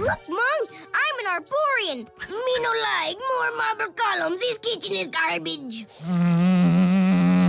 Look, Mong, I'm an Arborian! Me no like more marble columns. This kitchen is garbage. Mm,